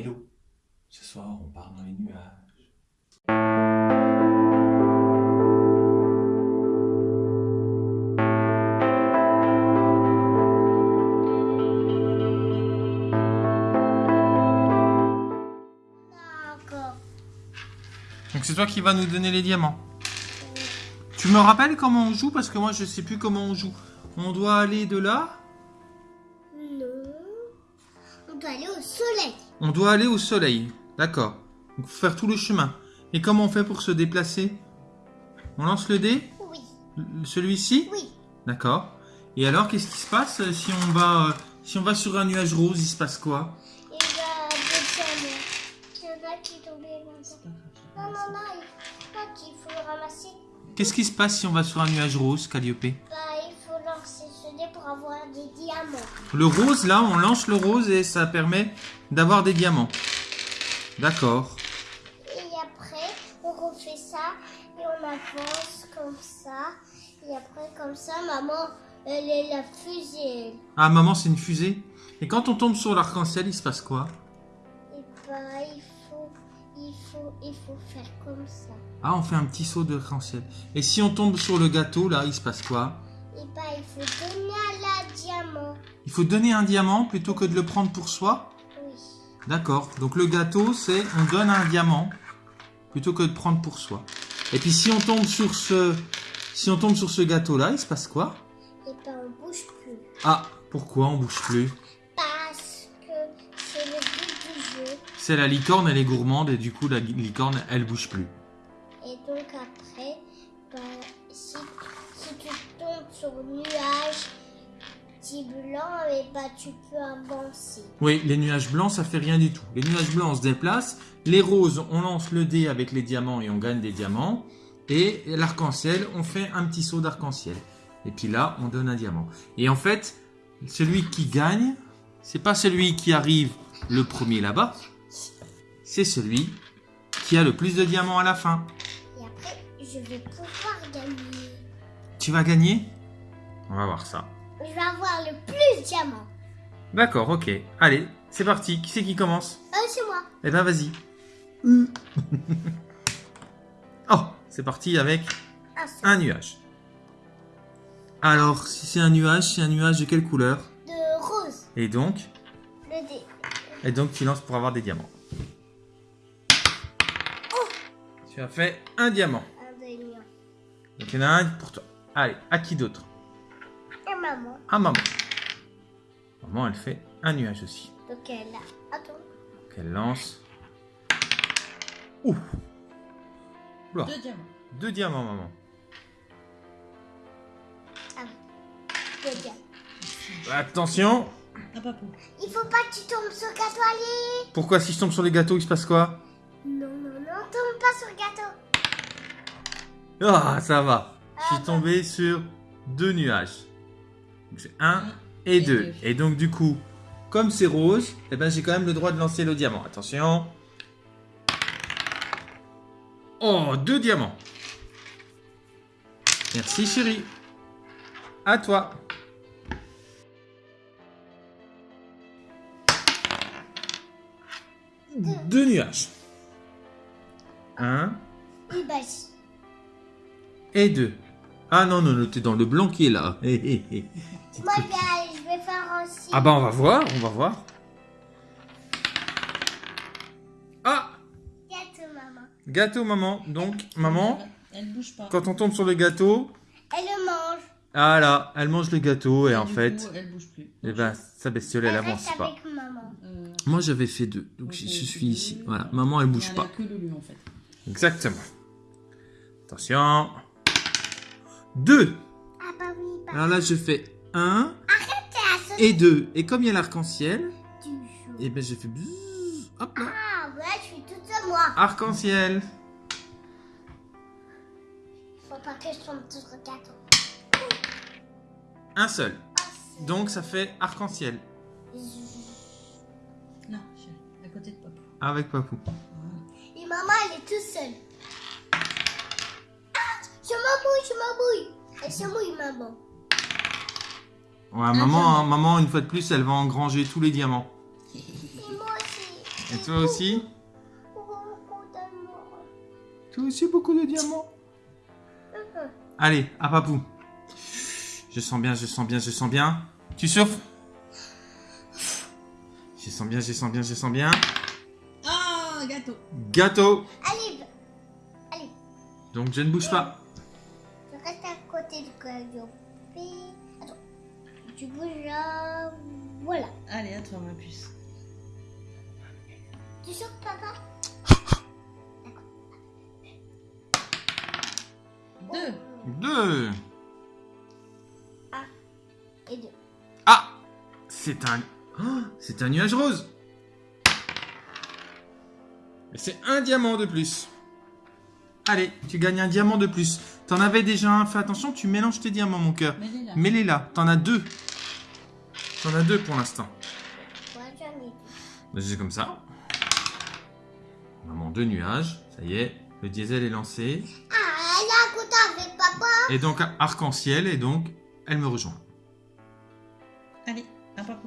Hello, ce soir on part dans les nuages. Donc c'est toi qui vas nous donner les diamants. Tu me rappelles comment on joue? Parce que moi je sais plus comment on joue. On doit aller de là. On doit aller au soleil. On doit aller au soleil. D'accord. Donc faut faire tout le chemin. Et comment on fait pour se déplacer? On lance le dé? Oui. Celui-ci? Oui. D'accord. Et alors qu'est-ce qui se passe si on va euh, si on va sur un nuage rose? Il se passe quoi? Il va descendre. Il y en a qui. Non, non, non. Il faut pas qu'il faut le ramasser. Qu'est-ce qui se passe si on va sur un nuage rose, Calliope? Bah, il faut lancer ce dé pour avoir des diamants. Le rose, là, on lance le rose et ça permet d'avoir des diamants. D'accord. Et après, on refait ça et on avance comme ça. Et après, comme ça, maman, elle est la fusée. Ah, maman, c'est une fusée. Et quand on tombe sur l'arc-en-ciel, il se passe quoi? Et bah, il faut, il faut, il faut faire comme ça. Ah, on fait un petit saut d'arc-en-ciel. Et si on tombe sur le gâteau, là, il se passe quoi? Et bah, il faut donner à la diamant. Il faut donner un diamant plutôt que de le prendre pour soi Oui. D'accord. Donc le gâteau, c'est on donne un diamant plutôt que de prendre pour soi. Et puis si on tombe sur ce si on tombe sur ce gâteau là, il se passe quoi Et bah, on bouge plus. Ah, pourquoi on bouge plus Parce que c'est le but du jeu. C'est la licorne, elle est gourmande et du coup la licorne, elle bouge plus. Petit blanc, et bah, tu peux avancer. Oui, les nuages blancs, ça fait rien du tout. Les nuages blancs, on se déplace. Les roses, on lance le dé avec les diamants et on gagne des diamants. Et l'arc-en-ciel, on fait un petit saut d'arc-en-ciel. Et puis là, on donne un diamant. Et en fait, celui qui gagne, c'est pas celui qui arrive le premier là-bas. C'est celui qui a le plus de diamants à la fin. Et après, je vais pouvoir gagner. Tu vas gagner? On va voir ça. Je vais avoir le plus de diamants. D'accord, ok. Allez, c'est parti. Qui c'est qui commence Euh, c'est moi. Eh ben vas-y. oh, c'est parti avec Ah, c'est un nuage. Alors, si c'est un nuage, c'est un nuage de quelle couleur de rose. Et donc Le dé. Et donc tu lances pour avoir des diamants. Tu as fait un diamant. Un lion. Donc il y en a un pour toi. Allez, à qui d'autre? Maman. À maman. Maman, elle fait un nuage aussi. Donc elle a. Attends. Donc elle lance. Ouh Oula, Deux diamants. Deux diamants, maman. Deux diamants. Attention Ah. Il faut pas que tu tombes sur le gâteau, allez. Pourquoi si je tombe sur les gâteaux, il se passe quoi? Non, non, non, tombe pas sur le gâteau. Ah, ça va. Je Ah, suis bah. tombé sur deux nuages. Donc c'est un et Et deux. deux. Et donc du coup, comme c'est rose, eh ben j'ai quand même le droit de lancer le diamant. Attention. Oh, deux diamants. Merci chérie. À toi. Deux nuages. Un et deux. Ah non, non, non, t'es dans le blanc qui est là. Hé, hé, hé. moi, je vais, je vais faire aussi. Ah bah on va voir, on va voir. Ah Gâteau, maman. Gâteau maman. Donc maman, Elle bouge pas. quand on tombe sur le gâteau, Elle le mange. ah là, elle mange le gâteau et en fait, coup, elle bouge plus. eh ben sa bestiole elle Elle avance reste pas. avec maman. Euh, Moi j'avais fait deux, donc je, suis ici. Voilà, maman elle bouge elle pas. a que le lieu en fait. Exactement. Attention. Deux. Ah bah oui, bah Alors là je fais un t'es à ce et deux. Et comme il y a l'arc-en-ciel, et ben j'ai fait bzzz, hop là. Ah ouais, je suis toute seule, moi. Arc-en-ciel. Faut pas que je tombe sur le gâteau. Un seul. Donc ça fait arc-en-ciel. Là, chérie, à côté de papou. Avec Papou. Et maman, elle est toute seule. Je m'embrouille, je m'embrouille. Elle se mouille, maman. Ouais, maman, hein, maman, une fois de plus, elle va engranger tous les diamants. Et moi aussi. Et toi aussi? Beaucoup d'amour. Toi aussi beaucoup de diamants? Allez, à papou. Je sens bien, je sens bien, je sens bien. Tu souffles Je sens bien, je sens bien, je sens bien. Ah, gâteau. Gâteau. Allez, allez, Donc je ne bouge pas. Du. Attends, tu bouges là. Voilà. Allez, à toi, ma puce. Tu sors, papa Deux. Deux. Et deux. Ah C'est un... Oh, c'est un nuage rose. Et c'est un diamant de plus. Allez, tu gagnes un diamant de plus. T'en avais déjà un. Fais attention, tu mélanges tes diamants, mon cœur. Mets-les là. Mets-les là. T'en as deux. T'en as deux pour l'instant. C'est comme ça. Maman, deux nuages. Ça y est, le diesel est lancé. Ah, elle est à côté avec papa. Et donc, arc-en-ciel. Et donc, elle me rejoint. Allez, à papa.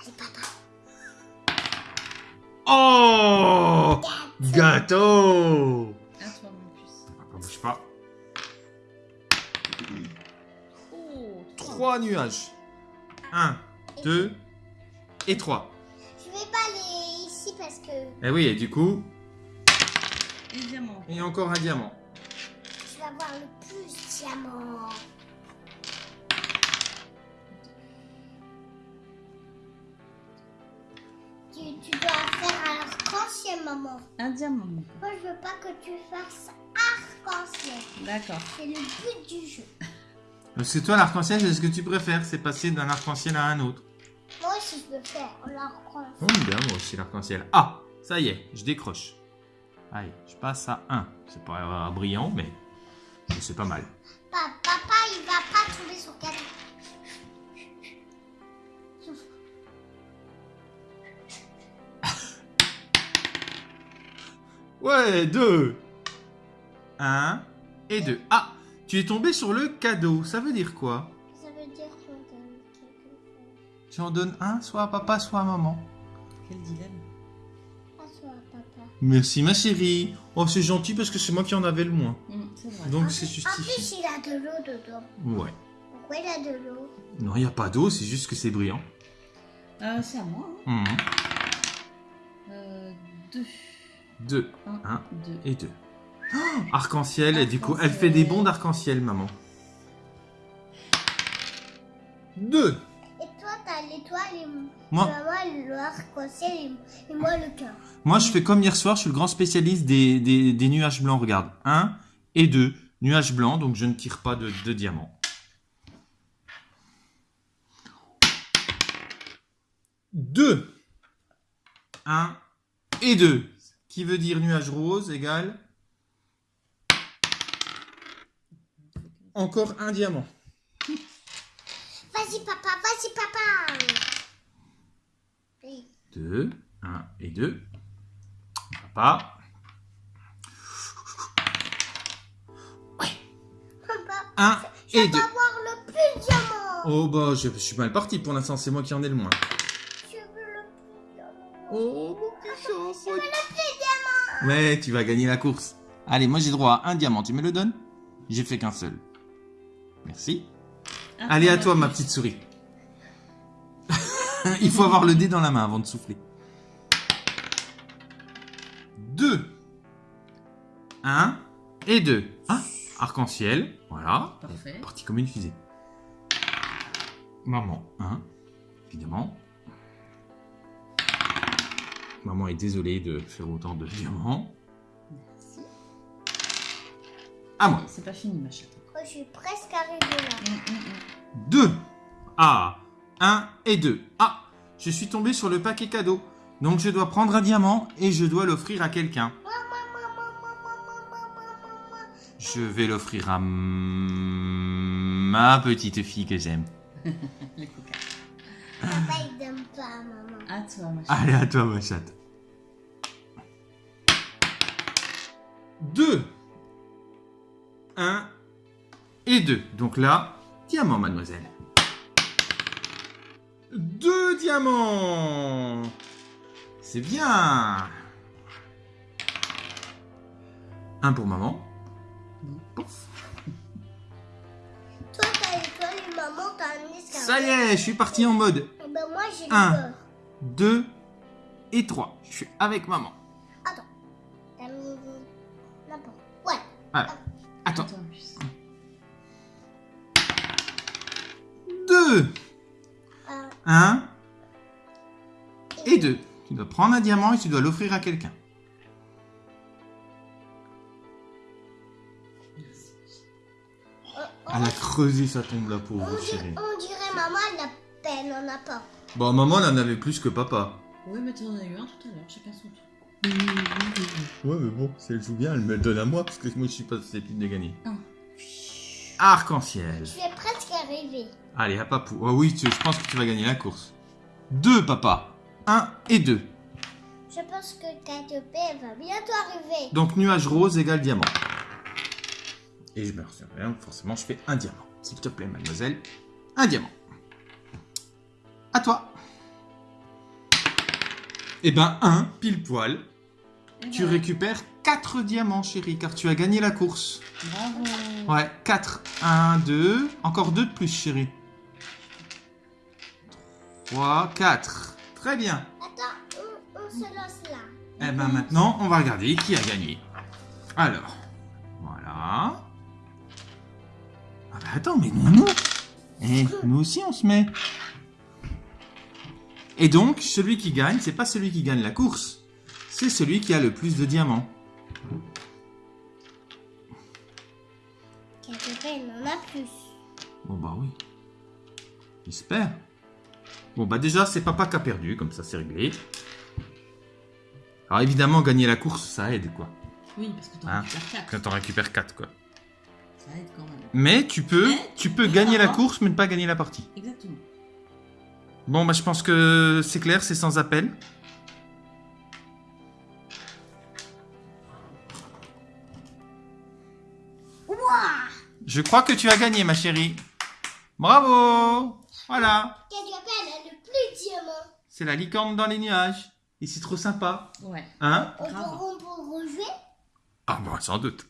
Allez, papa. Oh Gâteau Bouge pas. Oh, trois. Nuages. Un, deux et trois. Je vais pas aller ici parce que Et oui, et du coup, Et diamant. il y a encore un diamant. je vais avoir le plus de diamants. Tu, tu dois faire un arc-en-ciel, maman. Un diamant. Moi, je veux pas que tu fasses D'accord. C'est le but du jeu. Parce que toi, l'arc-en-ciel, c'est ce que tu préfères, c'est passer d'un arc-en-ciel à un autre. Moi aussi, je faire l'arc-en-ciel. Oh, bien, moi aussi, l'arc-en-ciel. Ah, ça y est, je décroche. Allez, je passe à 1. C'est pas euh, brillant, mais c'est pas mal. Pa- papa, il va pas tomber sur quatre. Souffle. Ouais, 2. 1 et 2. Ah, tu es tombé sur le cadeau. Ça veut dire quoi? Ça veut dire qu'on donne quelque chose. Tu en donnes un, soit à papa, soit à maman. Quel dilemme. À toi, papa. Merci, ma chérie. Oh, c'est gentil parce que c'est moi qui en avais le moins. C'est vrai. Donc, c'est plus- En justifié. plus, il a de l'eau dedans. Ouais. Pourquoi il a de l'eau? Non, il n'y a pas d'eau, c'est juste que c'est brillant. Euh, c'est à moi. Hein. Mhm. Euh, deux. 2 Un, Un. deux. et 2. arc-en-ciel, et du coup, elle fait des bonds d'arc-en-ciel, maman. 2 Et toi, t'as l'étoile et Moi, maman, le arc-en-ciel et, moi, le cœur. moi, je fais comme hier soir, je suis le grand spécialiste des, des, des nuages blancs. Regarde, 1 et 2. Nuages blancs, donc je ne tire pas de, de diamant. 2 1 et 2. Qui veut dire nuage rose égale encore un diamant. Vas-y, papa, vas-y, papa. Oui. 2, 1 et 2. Papa. Papa, 1 je et 2. avoir le plus de diamants. Oh bah je, je suis mal parti pour l'instant, c'est moi qui en ai le moins. Je veux le plus de diamants. Oh mon petit chat. Je veux le plus de diamants. Ouais, tu vas gagner la course. Allez, moi j'ai droit à un diamant, tu me le donnes? J'ai fait qu'un seul. Merci. Allez à toi ma petite souris. Il faut avoir le dé dans la main avant de souffler. 2. 1 et 2. Ah, arc-en-ciel. Voilà. Parfait. Parti comme une fusée. Maman, 1. Évidemment. Maman est désolée de faire autant de diamants. Merci. À moi. C'est pas fini, ma chatte. Je suis presque arrivée là. Hum, hum, hum. 2. Ah, 1 et 2. Ah, je suis tombé sur le paquet cadeau. Donc je dois prendre un diamant et je dois l'offrir à quelqu'un. Je vais l'offrir à ma petite fille que j'aime. Les coca. Papa, il donne pas à maman. À toi, ma chatte. Allez, à toi, ma chatte. 2. 1 et 2. Donc là, diamant, mademoiselle. deux diamants. C'est bien. Un pour maman. Pouf. Toi, t'as étoile et maman, t'as un escargot. Ça y est, je suis parti en mode Eh Ben moi, j'ai Un. peur. 2 et 3. Je suis avec maman. Attends. T'as mis n'importe. Ouais. Voilà. Attends. Attends, 2, Un. 1 et 2. Tu dois prendre un diamant et tu dois l'offrir à quelqu'un. Elle a creusé sa tombe, la pauvre chérie. on dirait maman, elle a peine, on n'a pas. Bon, maman, elle en avait plus que papa. Oui, mais tu en as eu un tout à l'heure, chacun son tour. Ouais, mais bon, si elle joue bien, elle me le donne à moi parce que moi, je suis pas susceptible de gagner. Un. Arc-en-ciel. Je vais presque arriver. Allez, à papou. Oh oui, tu- je pense que tu vas gagner la course. 2, papa. 1 et 2. Je pense que Caterpie elle va bientôt arriver. Donc nuage rose égale diamant. Et je me rien, forcément je fais un diamant. S'il te plaît mademoiselle, un diamant. À toi. Eh ben un, pile poil. Tu récupères 4 diamants chérie, car tu as gagné la course. Bravo. Ouais, 4. 1, 2. Encore 2 de plus chérie. 3, 4. Très bien. Attends, on, on se lance là. Eh ben maintenant, on va regarder qui a gagné. Alors, voilà. Ah bah attends, mais nous, nous. Eh, nous aussi on se met. Et donc, celui qui gagne, c'est pas celui qui gagne la course, c'est celui qui a le plus de diamants. Caterpie elle en a plus. Bon bah oui. J'espère. Bon bah déjà, c'est papa qui a perdu, comme ça c'est réglé. Alors évidemment, gagner la course, ça aide quoi. Oui, parce que t'en Hein récupères 4. Quand on récupère 4 quoi. Ça aide quand même. Mais tu peux, Mais tu tu peux gagner la course, mais ne pas gagner la partie. Exactement. Bon, bah je pense que c'est clair, c'est sans appel. Je crois que tu as gagné, ma chérie. Bravo Voilà, Caterpie elle a le plus de diamants. c'est la licorne dans les nuages. Et c'est trop sympa. Ouais. Hein On peut, on peut rejouer? Ah bon, sans doute.